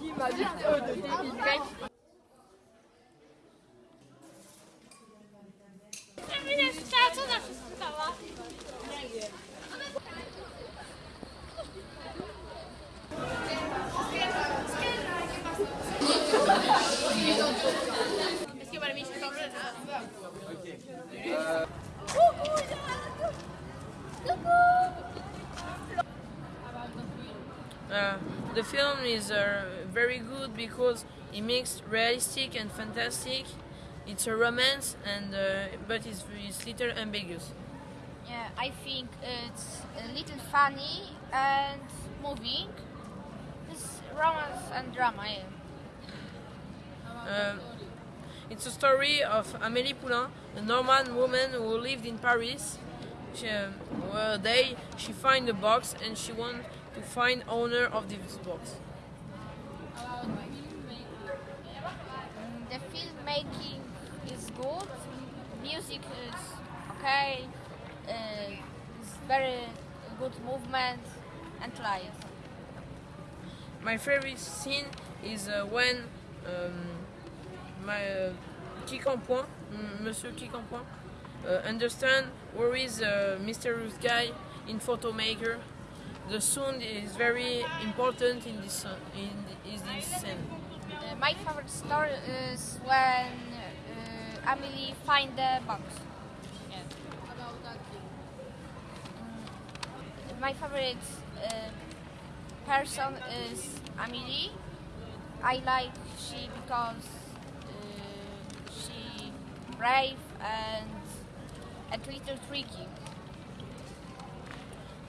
Dima, juste eux de débile, mec. Uh, the film is uh, very good because it makes realistic and fantastic. It's a romance, and uh, but it's, it's little ambiguous. Yeah, I think it's a little funny and moving. It's romance and drama, yeah. Uh, it's a story of Amélie Poulain, a Norman woman who lived in Paris. She, uh, one day she find a box and she want to find owner of this box. The filmmaking is good, music is okay, uh, it's very good movement and light. My favorite scene is uh, when um, my uh, Quincampoix, Monsieur Quincampoix, uh, understand where is a mysterious guy in photomaker. The sound is very important in this uh, in is this scene. Uh, my favorite story is when uh, Amelie find the box. Mm, my favorite uh, person is Amelie. I like she because uh, she brave and a little tricky.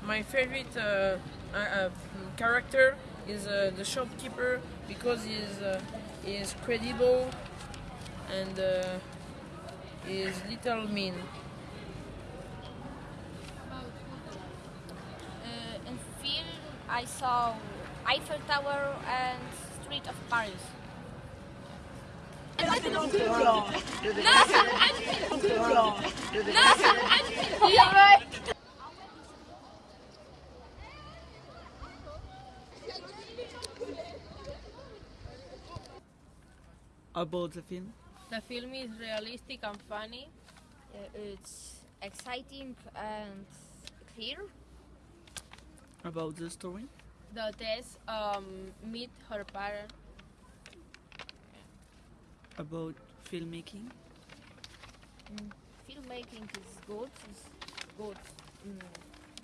My favorite uh, uh, uh, character is uh, the shopkeeper because he is uh, he is credible and uh, he is little mean. Uh, in film, I saw Eiffel Tower and Street of Paris. About the film? The film is realistic and funny. Uh, it's exciting and clear. About the story? The Tess um, meet her parent. About filmmaking? Mm, filmmaking is good. It's good. Mm,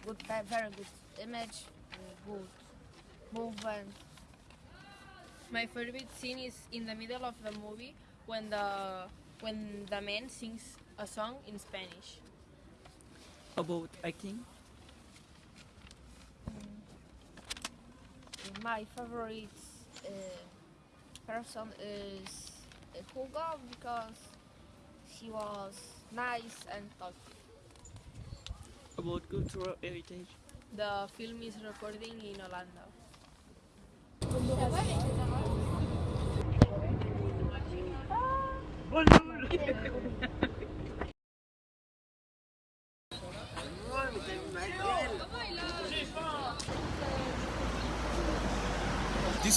good, very good image. uh, Good movement. My favorite scene is in the middle of the movie when the when the man sings a song in Spanish. About acting? My favorite uh, person is uh, Hugo because he was nice and thoughtful. About cultural heritage? The film is recording in Holanda. This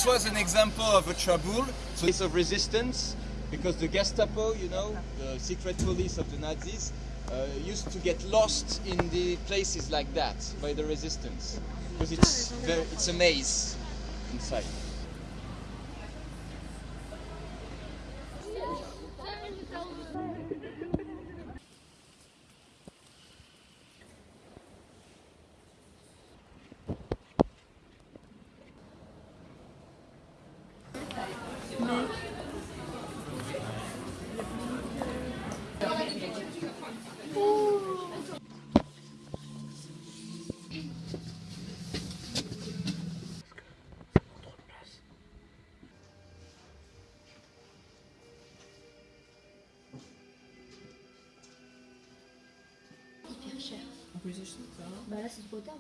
was an example of a trouble, so of resistance, because the Gestapo, you know, the secret police of the Nazis, uh, used to get lost in the places like that by the resistance, because it's it's a maze inside. Hein. Bah là, c'est trop tard.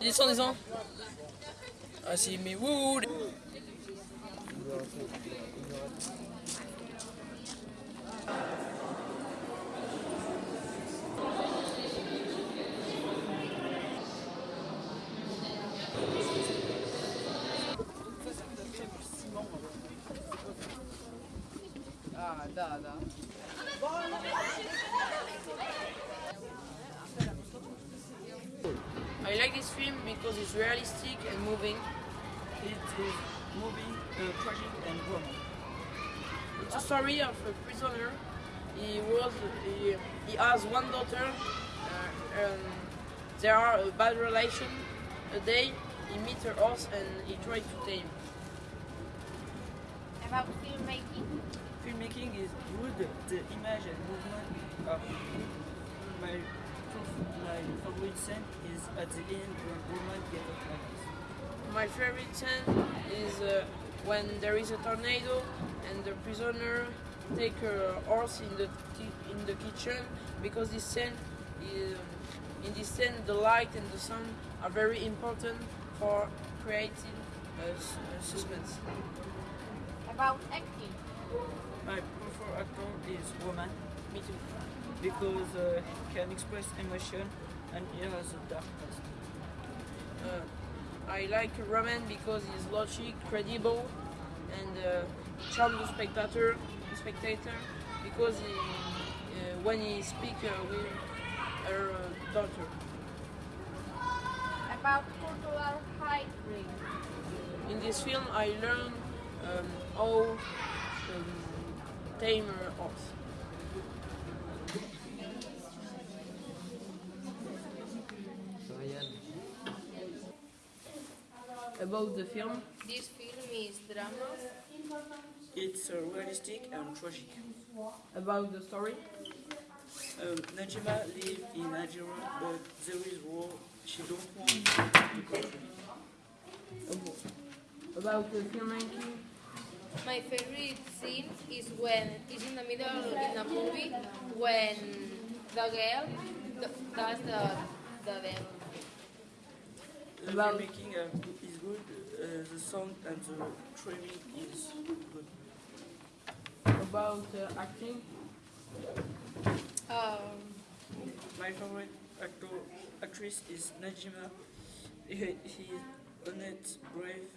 Descends, descends. Ah si, mais wouh Ah, da, I like this film because it's realistic and moving. It is moving, uh, tragic and romance. It's a story of a prisoner. He was he, he has one daughter. Uh, um, there are a bad relation. A day he meets her horse and he tries to tame. About filmmaking. Filmmaking is good. The image and movement are my my favorite scene is at the end when woman get attacked. My favorite scene is uh, when there is a tornado and the prisoner take her horse in the in the kitchen because this scene is, in this scene the light and the sun are very important for creating uh, s- uh, suspense. About acting. My preferred actor is woman Me too. because uh, he can express emotion and he has a dark. Uh, I like Roman because he's logic, credible, and uh, charm the spectator. The spectator because he, uh, when he speaks uh, with her uh, daughter. About cultural hiring. In this film, I learned um, how um, tame horse. About the film, This film is drama. It's uh, realistic and tragic. about the story, Um, Najima live in Nigeria, but there is war. She don't want the country. about the filmmaking, My favorite scene is when it's in the middle in a movie when the girl does the the devil. The About- filmmaking uh, is good. Uh, the sound and the trimming is good. about uh, acting, Um, My favorite actor actress is Najima. He, he is honest, brave,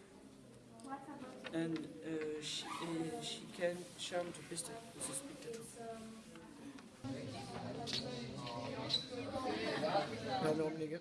and uh, she, uh, she can charm the best the spectator. Hadi omega.